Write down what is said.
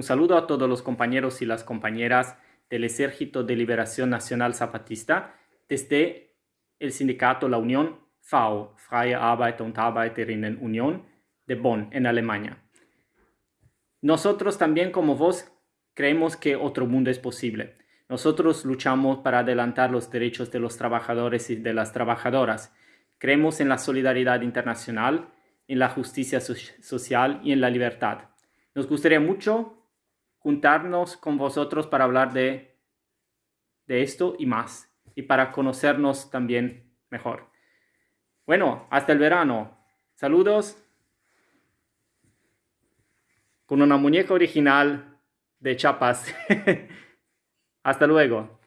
Un saludo a todos los compañeros y las compañeras del Ejército de Liberación Nacional Zapatista desde el sindicato La Unión FAO, Freie Arbeiter und Arbeiterinnen Union de Bonn, en Alemania. Nosotros también como vos creemos que otro mundo es posible. Nosotros luchamos para adelantar los derechos de los trabajadores y de las trabajadoras. Creemos en la solidaridad internacional, en la justicia social y en la libertad. Nos gustaría mucho juntarnos con vosotros para hablar de, de esto y más, y para conocernos también mejor. Bueno, hasta el verano. Saludos con una muñeca original de chapas. hasta luego.